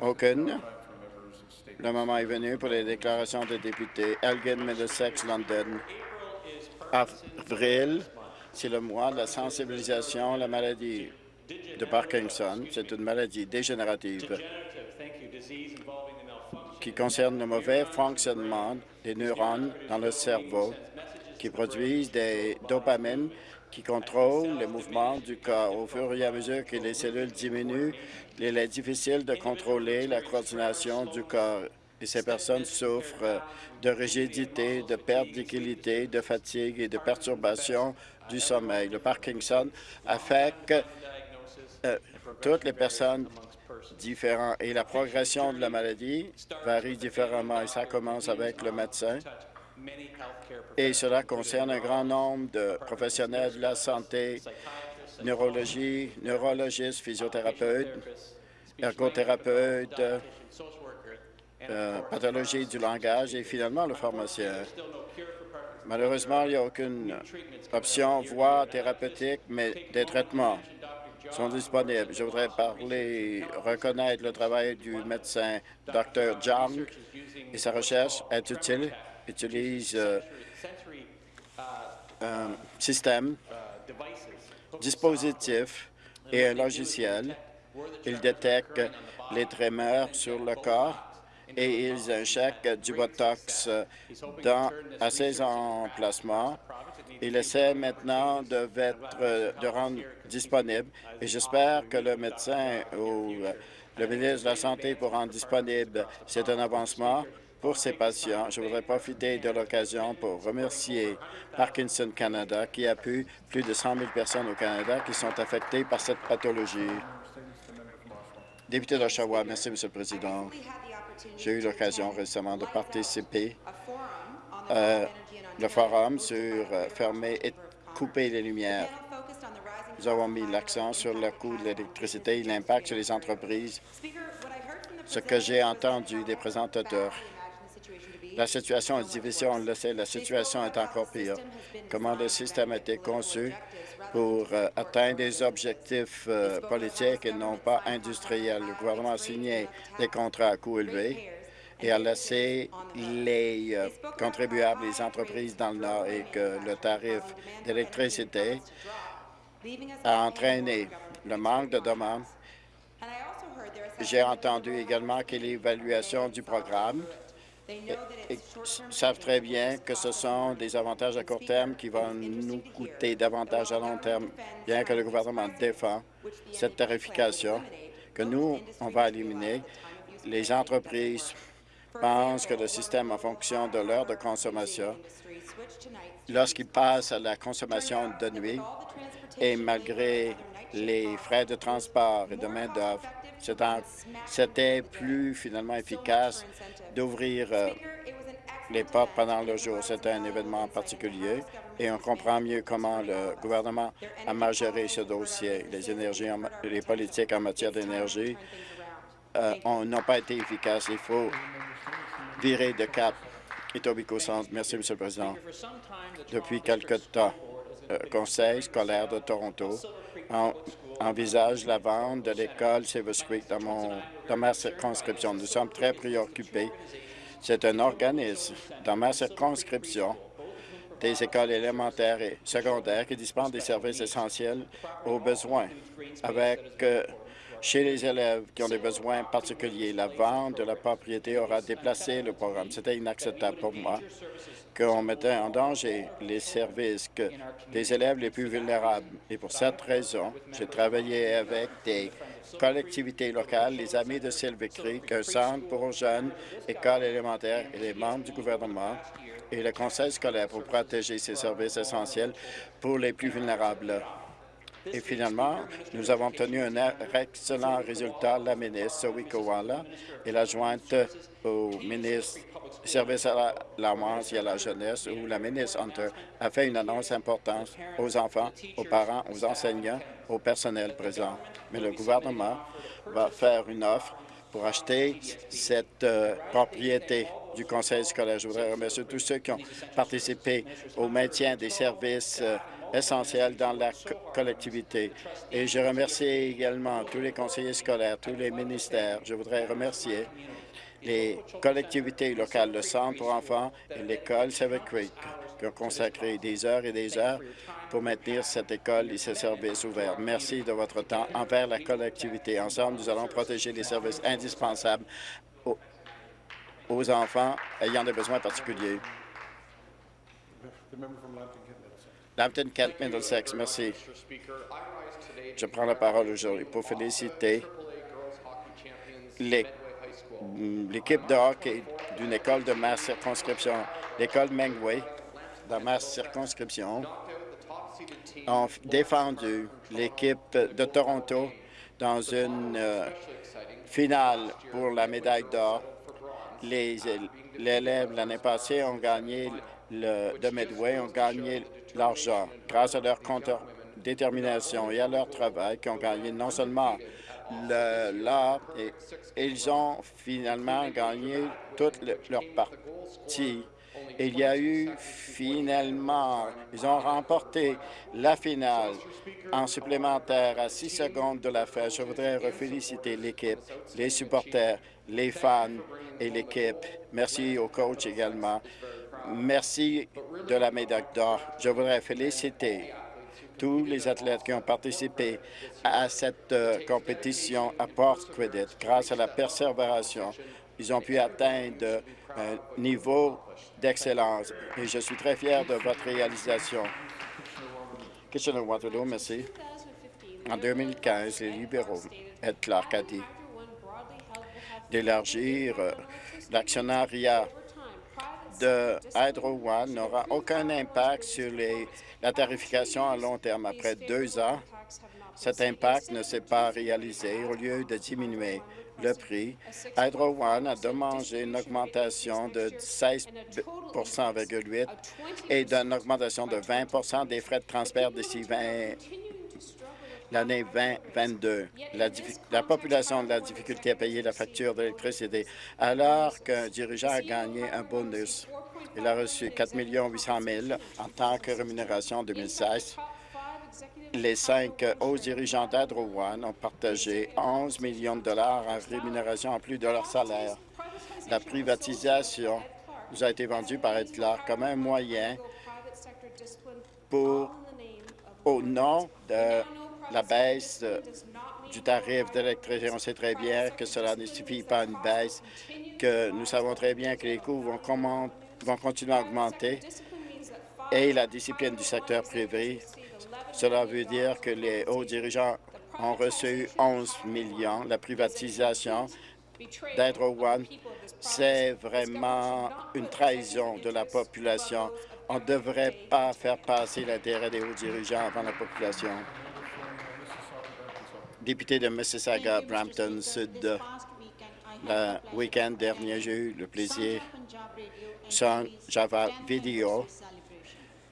Aucune. Le moment est venu pour les déclarations des députés. Elgin, Middlesex, London. Avril, c'est le mois de la sensibilisation à la maladie de Parkinson. C'est une maladie dégénérative qui concerne le mauvais fonctionnement des neurones dans le cerveau qui produisent des dopamines qui contrôlent les mouvements du corps. Au fur et à mesure que les cellules diminuent, il est difficile de contrôler la coordination du corps. Et ces personnes souffrent de rigidité, de perte d'équilibre, de fatigue et de perturbation du sommeil. Le Parkinson affecte euh, toutes les personnes différentes et la progression de la maladie varie différemment et ça commence avec le médecin et cela concerne un grand nombre de professionnels de la santé, neurologie, neurologistes, physiothérapeutes, ergothérapeutes, euh, pathologie du langage et finalement le pharmacien. Malheureusement, il n'y a aucune option, voie thérapeutique, mais des traitements sont disponibles. Je voudrais parler, reconnaître le travail du médecin Dr. Zhang et sa recherche est utile, utilise euh, un système, dispositif et un logiciel. Il détecte les tremeurs sur le corps et ils injectent du Botox dans, à ces emplacements. Il essaie maintenant de, de rendre disponible et j'espère que le médecin ou le ministre de la Santé pour rendre disponible. C'est un avancement pour ces patients. Je voudrais profiter de l'occasion pour remercier Parkinson Canada qui appuie plus de 100 000 personnes au Canada qui sont affectées par cette pathologie. Député d'Oshawa, merci, M. le Président. J'ai eu l'occasion récemment de participer à le forum sur euh, fermer et couper les lumières. Nous avons mis l'accent sur le coût de l'électricité et l'impact sur les entreprises. Ce que j'ai entendu des présentateurs, la situation est difficile, on le sait, la situation est encore pire. Comment le système a été conçu pour euh, atteindre des objectifs euh, politiques et non pas industriels? Le gouvernement a signé des contrats à coût élevé et a laissé les euh, contribuables, les entreprises dans le Nord et que le tarif d'électricité a entraîné le manque de demande. J'ai entendu également que l'évaluation du programme ils savent très bien que ce sont des avantages à court terme qui vont nous coûter davantage à long terme, bien que le gouvernement défend cette tarification que nous, on va éliminer. Les entreprises pensent que le système en fonction de l'heure de consommation, lorsqu'ils passent à la consommation de nuit, et malgré les frais de transport et de main-d'œuvre, c'était plus finalement efficace d'ouvrir euh, les portes pendant le jour. C'était un événement particulier et on comprend mieux comment le gouvernement a mal géré ce dossier. Les énergies, les politiques en matière d'énergie euh, n'ont pas été efficaces. Il faut virer de cap. Centre. Merci, M. le Président. Depuis quelque temps, le Conseil scolaire de Toronto envisage la vente de l'école Silver Creek dans, dans ma circonscription. Nous sommes très préoccupés. C'est un organisme dans ma circonscription des écoles élémentaires et secondaires qui dispensent des services essentiels aux besoins. Avec euh, chez les élèves qui ont des besoins particuliers, la vente de la propriété aura déplacé le programme. C'était inacceptable pour moi qu'on mettait en danger les services que des élèves les plus vulnérables. Et pour cette raison, j'ai travaillé avec des collectivités locales, les Amis de Silver Creek, un centre pour jeunes, écoles élémentaires et les membres du gouvernement et le conseil scolaire pour protéger ces services essentiels pour les plus vulnérables. Et finalement, nous avons obtenu un excellent résultat. La ministre Zoe Kowala et la jointe au ministre service à l'enfance et à la jeunesse, où la ministre Hunter a fait une annonce importante aux enfants, aux parents, aux enseignants, au personnel présent. Mais le gouvernement va faire une offre pour acheter cette euh, propriété du conseil scolaire. Je voudrais remercier tous ceux qui ont participé au maintien des services euh, essentiels dans la collectivité. Et je remercie également tous les conseillers scolaires, tous les ministères. Je voudrais remercier les collectivités locales, le Centre pour enfants et l'école Seven Creek, qui ont consacré des heures et des heures pour maintenir cette école et ses services ouverts. Merci de votre temps envers la collectivité. Ensemble, nous allons protéger les services indispensables aux, aux enfants ayant des besoins particuliers. Lambton Kent Middlesex, merci. Je prends la parole aujourd'hui pour féliciter l'équipe de hockey d'une école de ma circonscription, l'école Mengway, dans ma circonscription, ont défendu l'équipe de Toronto dans une euh, finale pour la médaille d'or. Les élèves l'année passée ont gagné le, de Medway, ont gagné l'argent grâce à leur détermination et à leur travail qui ont gagné non seulement l'art, ils ont finalement gagné toute leur partie il y a eu finalement, ils ont remporté la finale en supplémentaire à six secondes de la fin. Je voudrais féliciter l'équipe, les supporters, les fans et l'équipe. Merci au coach également. Merci de la médaille d'or. Je voudrais féliciter tous les athlètes qui ont participé à cette euh, compétition à Port Credit. Grâce à la persévération, ils ont pu atteindre un niveau d'excellence et je suis très fier de votre réalisation. Kitchener-Waterloo, merci. En 2015, les libéraux, Ed Clark a dit d'élargir euh, l'actionnariat de Hydro One n'aura aucun impact sur la tarification à long terme. Après deux ans, cet impact ne s'est pas réalisé au lieu de diminuer le prix. Hydro One a demandé une augmentation de 16,8% et d'une augmentation de 20% des frais de transfert d'ici l'année 2022. La, la, population a la difficulté à payer la facture d'électricité alors qu'un dirigeant a gagné un bonus. Il a reçu 4 800 000 en tant que rémunération en 2016 les cinq hauts dirigeants One ont partagé 11 millions de dollars en rémunération en plus de leur salaire. La privatisation nous a été vendue par Hitler comme un moyen pour, au nom de la baisse du tarif d'électricité. On sait très bien que cela ne suffit pas une baisse, que nous savons très bien que les coûts vont, vont continuer à augmenter et la discipline du secteur privé cela veut dire que les hauts dirigeants ont reçu 11 millions. La privatisation d'Hydro One, c'est vraiment une trahison de la population. On ne devrait pas faire passer l'intérêt des hauts dirigeants avant la population. Député de Mississauga, Brampton Sud, le week-end dernier, j'ai eu le plaisir, sans Java Vidéo,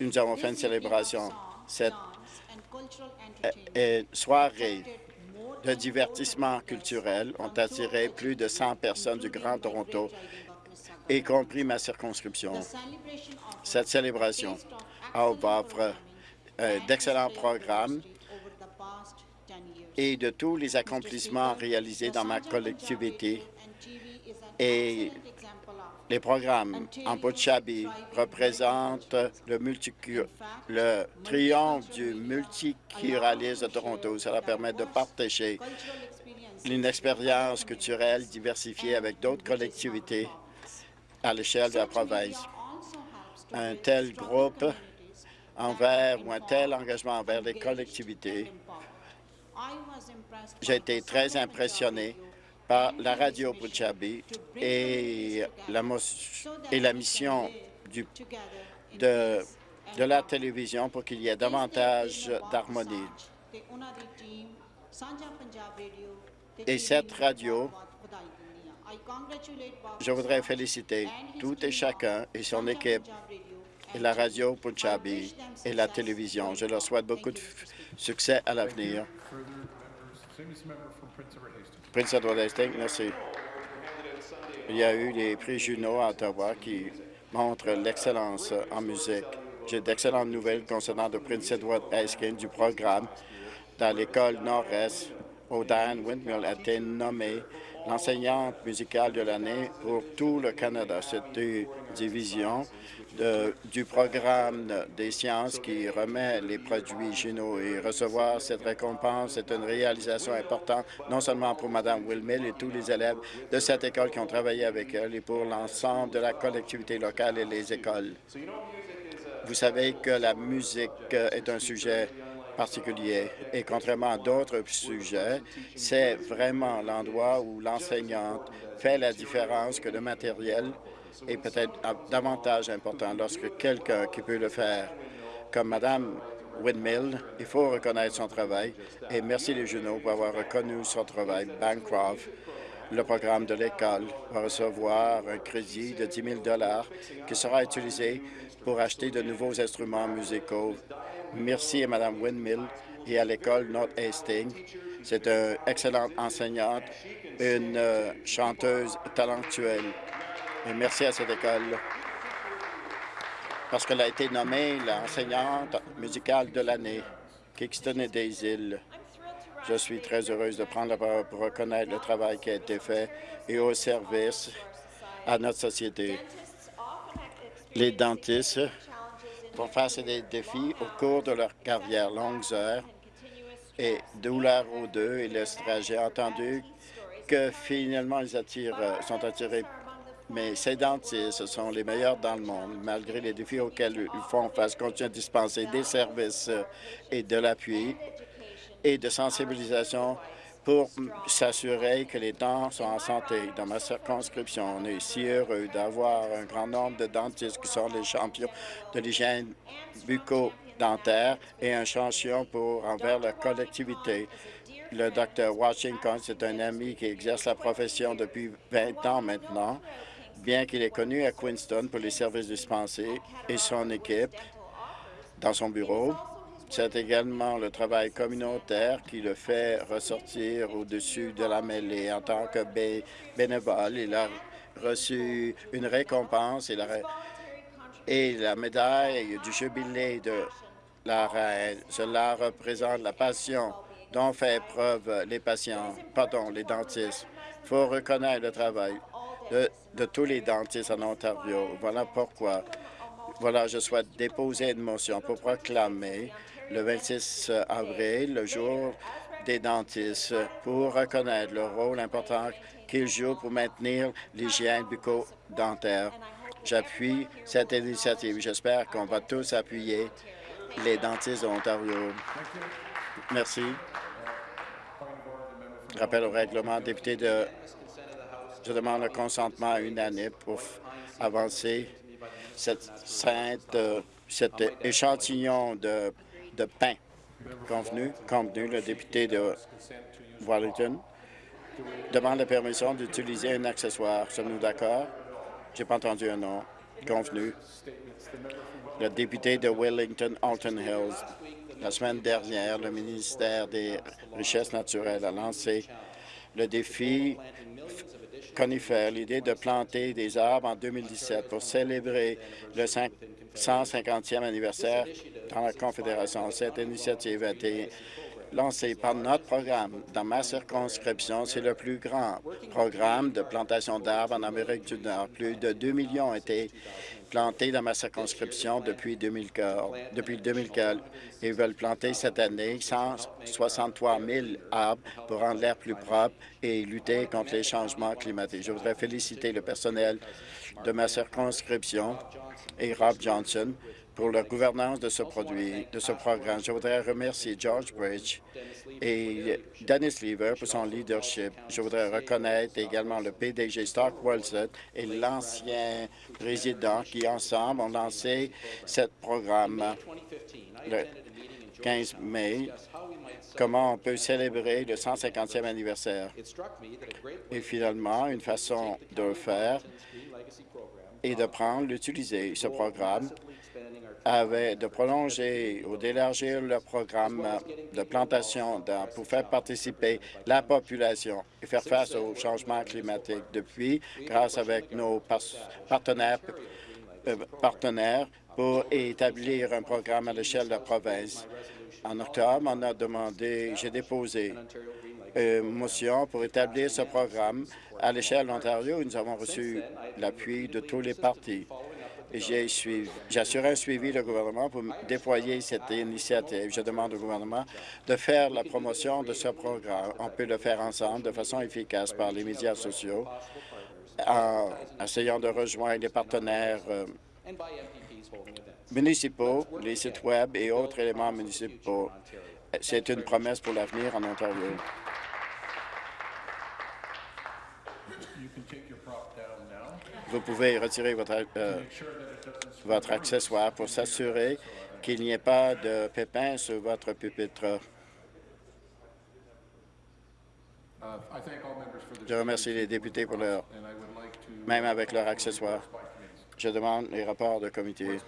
nous avons fait une célébration. Cette et soirées de divertissement culturel ont attiré plus de 100 personnes du Grand Toronto, y compris ma circonscription. Cette célébration offre euh, d'excellents programmes et de tous les accomplissements réalisés dans ma collectivité et les programmes en Bochabi représentent le, le triomphe du multiculturalisme de Toronto. Cela permet de partager une expérience culturelle diversifiée avec d'autres collectivités à l'échelle de la province. Un tel groupe envers ou un tel engagement envers les collectivités. J'ai été très impressionné par la radio Punjabi et la, mission de, de la télévision pour qu'il y ait davantage d'harmonie. Et cette radio, je voudrais féliciter tout et chacun et son équipe et la radio Punjabi et la télévision. Je leur souhaite beaucoup de succès à l'avenir. Prince Edward Hastings, merci. Il y a eu les prix Juno à Ottawa qui montrent l'excellence en musique. J'ai d'excellentes nouvelles concernant le Prince Edward Eskin du programme dans l'école Nord-Est. Diane Windmill a été nommée l'enseignante musicale de l'année pour tout le Canada. C'est une division du programme des sciences qui remet les produits génaux et recevoir cette récompense est une réalisation importante, non seulement pour Mme Wilmill et tous les élèves de cette école qui ont travaillé avec elle et pour l'ensemble de la collectivité locale et les écoles. Vous savez que la musique est un sujet particulier et contrairement à d'autres sujets, c'est vraiment l'endroit où l'enseignante fait la différence que le matériel est peut-être davantage important lorsque quelqu'un qui peut le faire, comme Mme Windmill, il faut reconnaître son travail et merci les journaux pour avoir reconnu son travail. Bancroft, le programme de l'école, va recevoir un crédit de 10 000 qui sera utilisé pour acheter de nouveaux instruments musicaux. Merci à Mme Windmill et à l'école North Hastings. C'est une excellente enseignante, une euh, chanteuse talentueuse. Merci à cette école parce qu'elle a été nommée l'enseignante musicale de l'année, Kingston et des îles. Je suis très heureuse de prendre la parole pour reconnaître le travail qui a été fait et au service à notre société. Les dentistes font face à des défis au cours de leur carrière, longues heures et douleurs aux deux et le J'ai entendu que finalement ils attirent, sont attirés. Mais ces dentistes sont les meilleurs dans le monde, malgré les défis auxquels ils font face, continuent à dispenser des services et de l'appui et de sensibilisation pour s'assurer que les dents sont en santé. Dans ma circonscription, on est si heureux d'avoir un grand nombre de dentistes qui sont les champions de l'hygiène bucco-dentaire et un champion pour envers la collectivité. Le docteur Washington, c'est un ami qui exerce la profession depuis 20 ans maintenant bien qu'il est connu à Queenston pour les services dispensés et son équipe dans son bureau. C'est également le travail communautaire qui le fait ressortir au-dessus de la mêlée. En tant que bénévole, il a reçu une récompense et la, médaille du jubilé de la reine. Cela représente la passion dont fait preuve les patients, pardon, les dentistes. Il faut reconnaître le travail de, tous les dentistes en Ontario. Voilà pourquoi voilà, je souhaite déposer une motion pour proclamer le 26 avril, le jour des dentistes, pour reconnaître le rôle important qu'ils jouent pour maintenir l'hygiène bucco-dentaire. J'appuie cette initiative. J'espère qu'on va tous appuyer les dentistes d'Ontario. Merci. Rappel au règlement, député de je demande le consentement unanime pour avancer cette euh, cet échantillon de, de pain convenu, convenu. Le député de Wellington demande la permission d'utiliser un accessoire. Sommes-nous d'accord? J'ai pas entendu un nom. Convenu. Le député de Wellington, Alton Hills. La semaine dernière, le ministère des Richesses naturelles a lancé le défi conifères, l'idée de planter des arbres en 2017 pour célébrer le 150e anniversaire dans la Confédération. Cette initiative a été lancée par notre programme. Dans ma circonscription, c'est le plus grand programme de plantation d'arbres en Amérique du Nord. Plus de 2 millions ont été plantés dans ma circonscription depuis 2015. Depuis 2015, ils veulent planter cette année 163 000 arbres pour rendre l'air plus propre et lutter contre les changements climatiques. Je voudrais féliciter le personnel de ma circonscription et Rob Johnson pour la gouvernance de ce produit, de ce programme. Je voudrais remercier George Bridge et Dennis Lever pour son leadership. Je voudrais reconnaître également le PDG Stark Wilson et l'ancien président qui, ensemble, ont lancé ce programme le 15 mai comment on peut célébrer le 150e anniversaire? Et finalement, une façon de le faire est de prendre, d'utiliser ce programme avait de prolonger ou d'élargir le programme de plantation pour faire participer la population et faire face au changement climatique. Depuis, grâce avec nos partenaires euh, partenaires pour établir un programme à l'échelle de la province. En octobre, on a demandé, j'ai déposé une motion pour établir ce programme à l'échelle de l'Ontario. Nous avons reçu l'appui de tous les partis. Assuré un suivi du gouvernement pour déployer cette initiative. Je demande au gouvernement de faire la promotion de ce programme. On peut le faire ensemble de façon efficace par les médias sociaux en essayant de rejoindre les partenaires euh, municipaux, les sites Web et autres éléments municipaux. C'est une promesse pour l'avenir en Ontario. Vous pouvez retirer votre, euh, Votre accessoire pour s'assurer qu'il n'y ait pas de pépins sur votre pupitre. Je remercie les députés pour leur, même avec by committees. Je demande les rapports de comité.